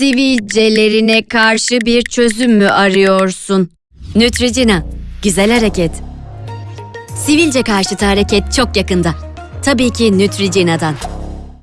sivilcelerine karşı bir çözüm mü arıyorsun? Nütricina, güzel hareket. Sivilce karşıtı hareket çok yakında. Tabii ki Nütricina'dan.